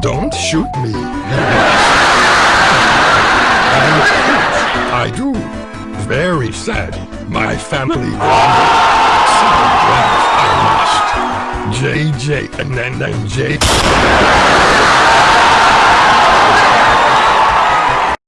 Don't shoot me. I do. Very sad. My family. So glad I must. JJ and then then J.